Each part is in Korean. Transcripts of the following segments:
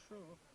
for sure.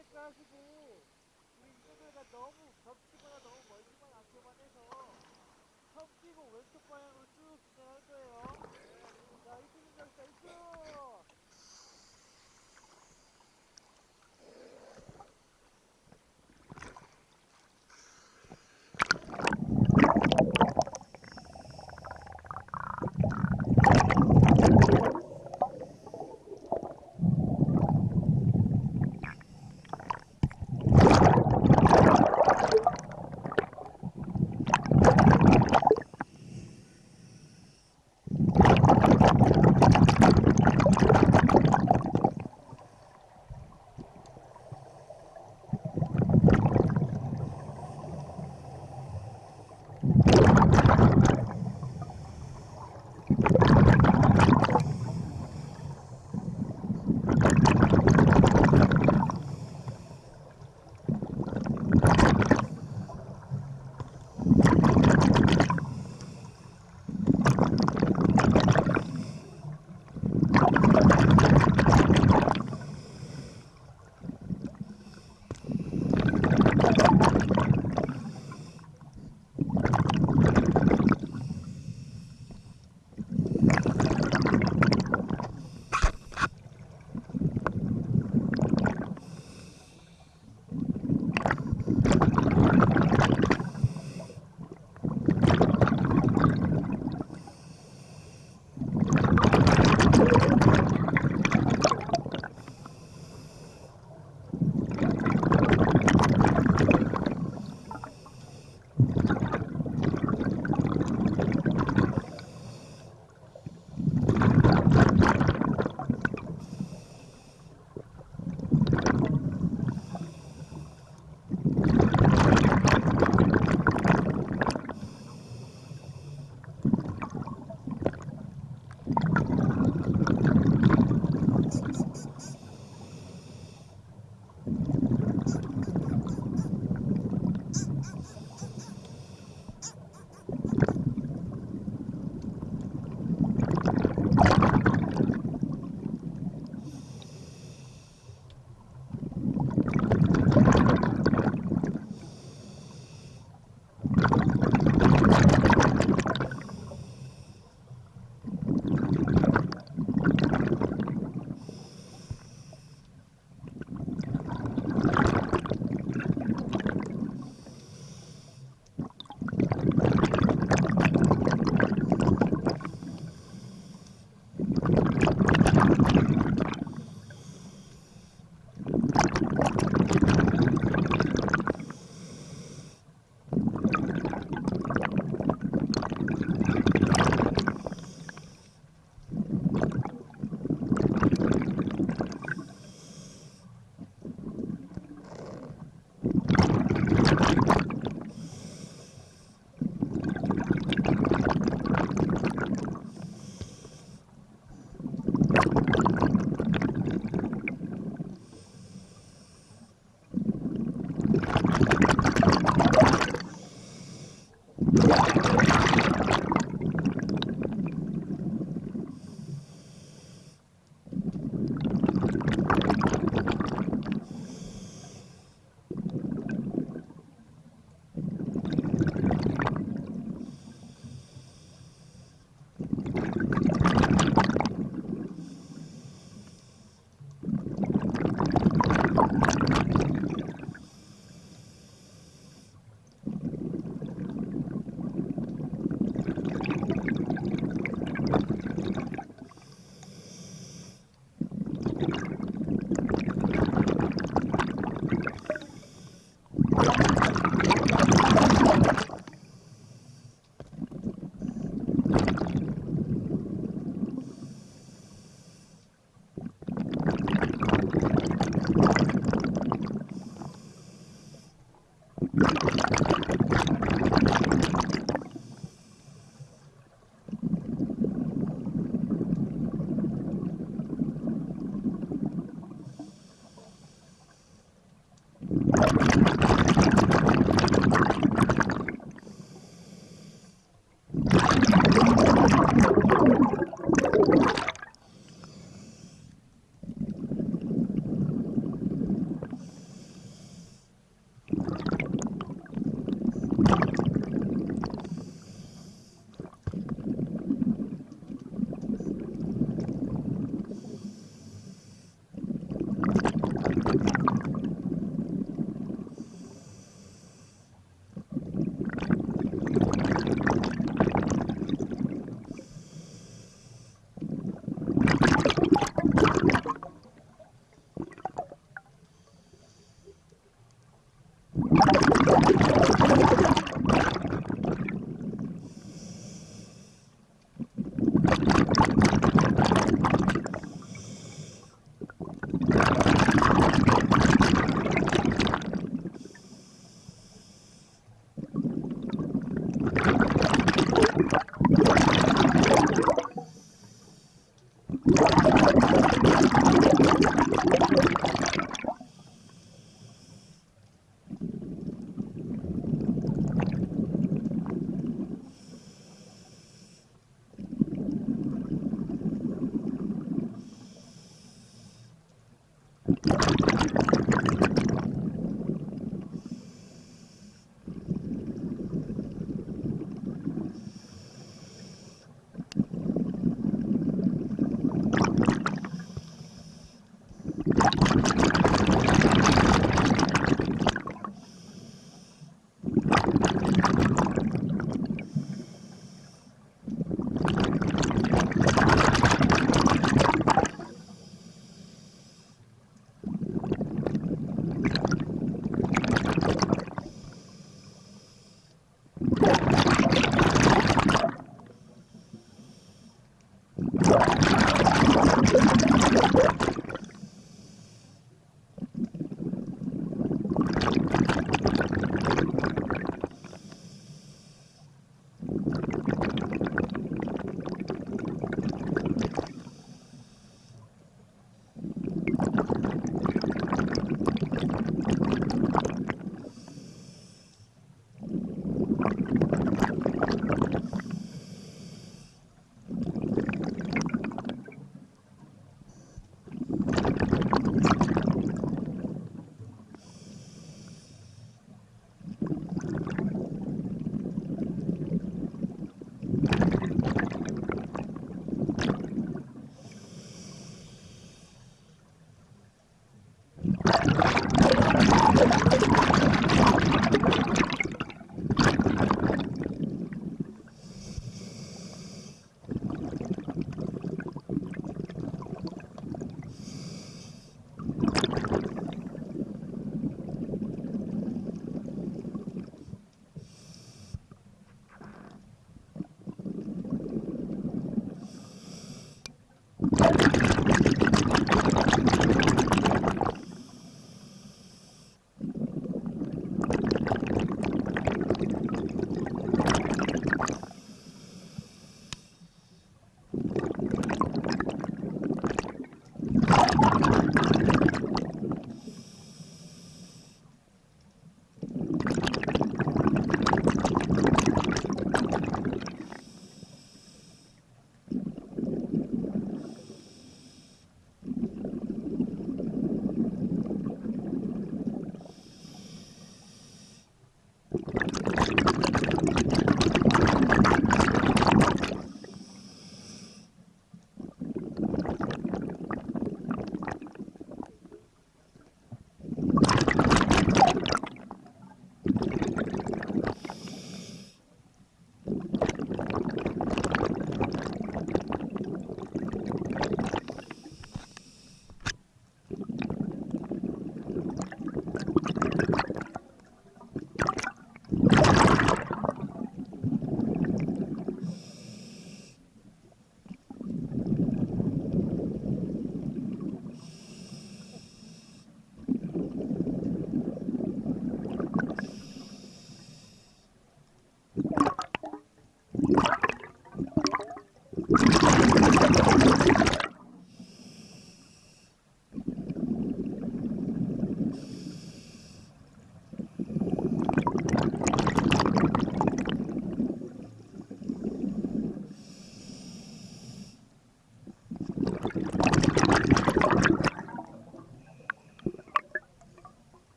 자, 머리 체크하시고 우리 이쪽에가 너무 겹치거나 너무 멀지만 않게만 해서 섞이고 왼쪽 방향으로 쭉 진행할 거예요.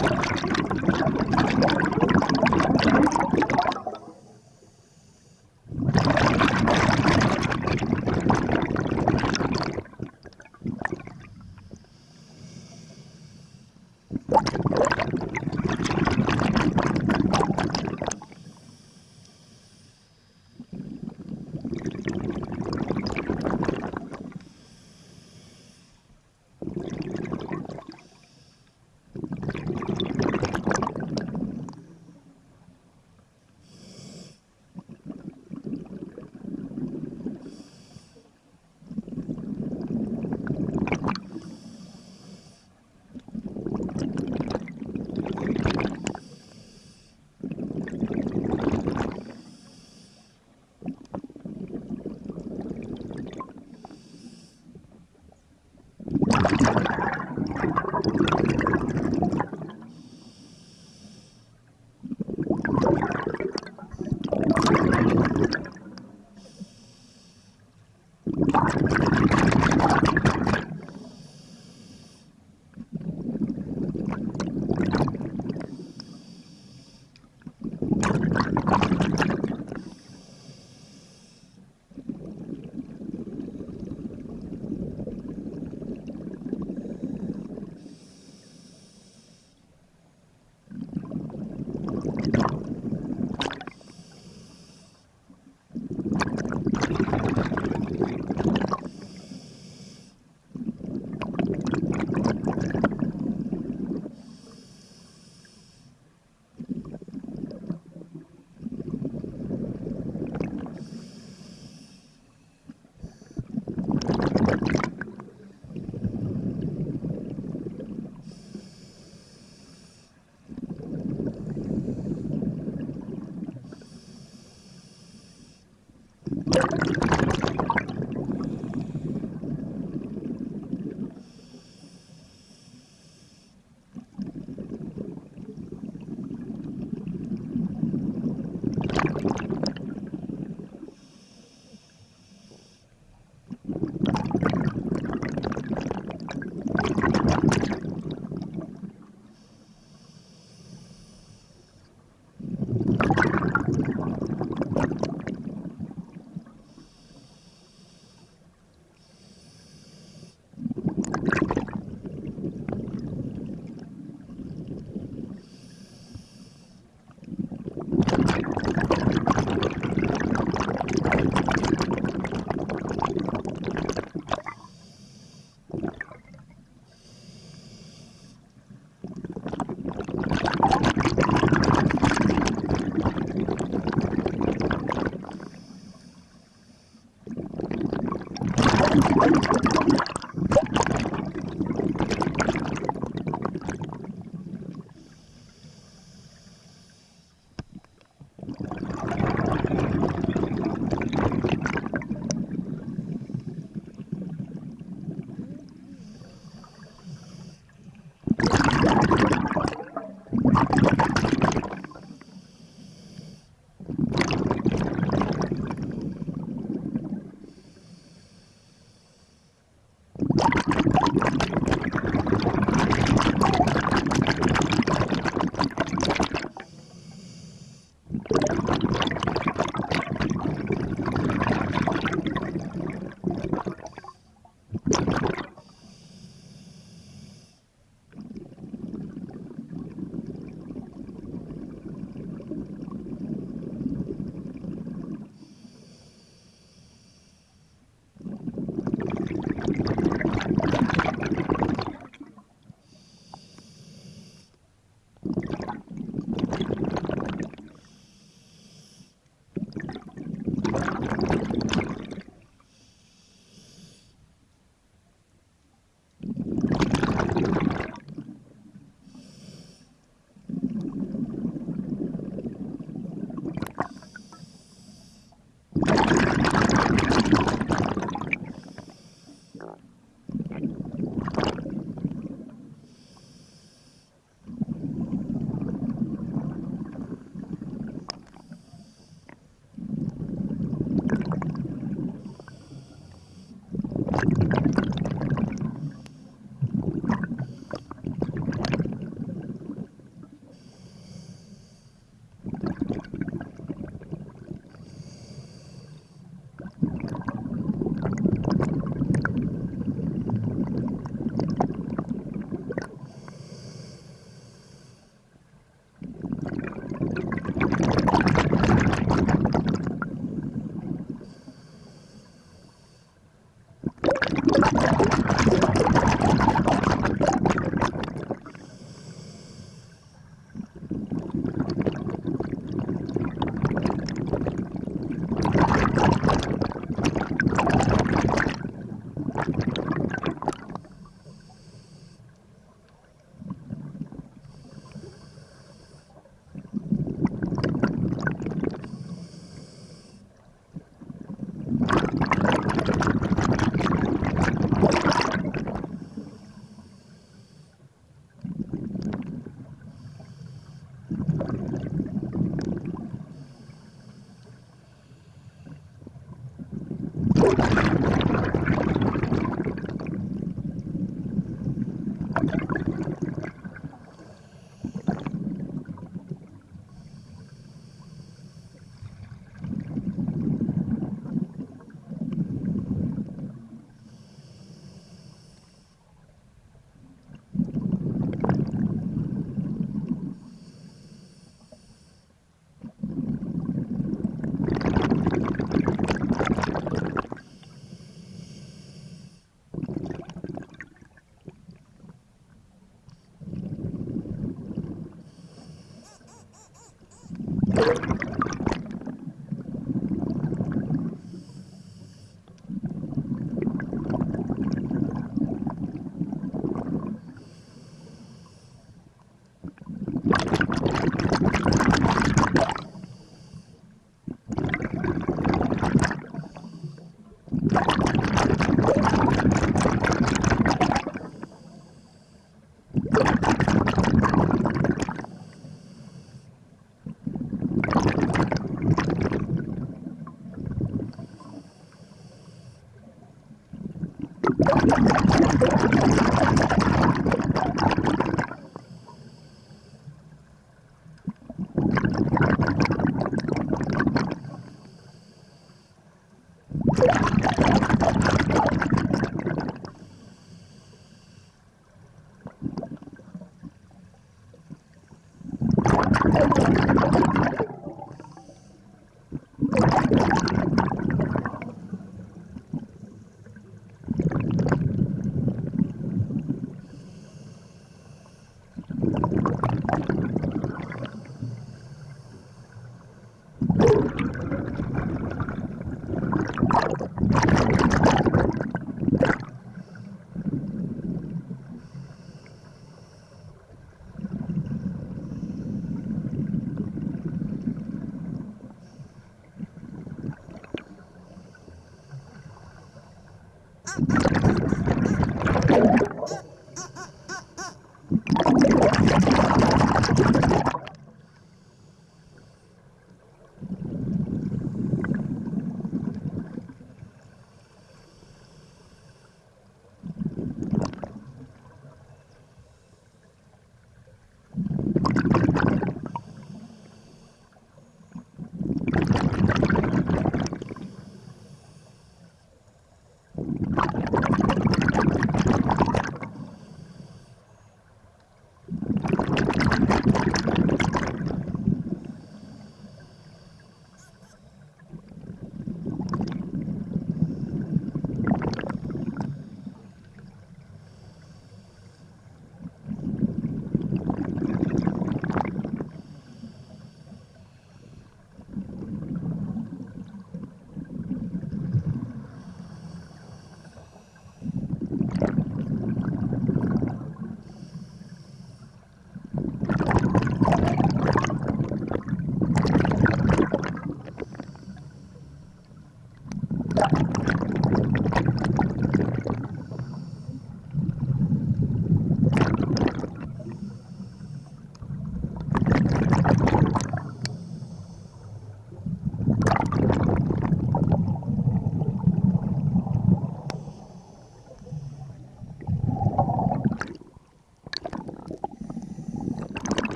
you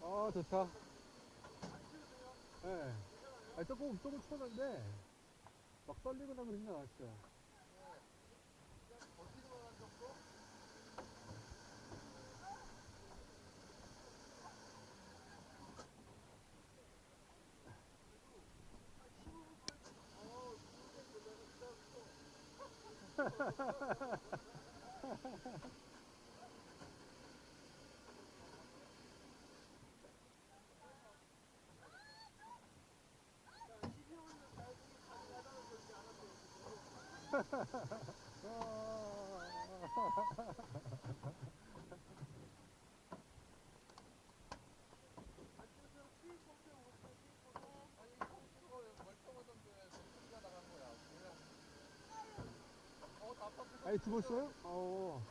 아 좋다. 예. 네. 아, 조금, 조금 추웠는데, 막 떨리고 나면 힘나, 진짜. ああ。 아니, 죽었어요? 어.